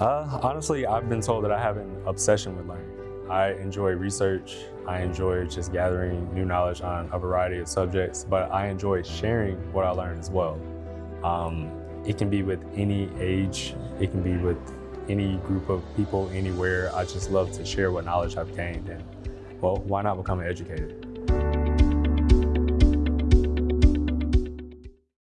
Uh, honestly, I've been told that I have an obsession with learning. I enjoy research. I enjoy just gathering new knowledge on a variety of subjects, but I enjoy sharing what I learn as well. Um, it can be with any age. It can be with any group of people anywhere. I just love to share what knowledge I've gained and, well, why not become an educator?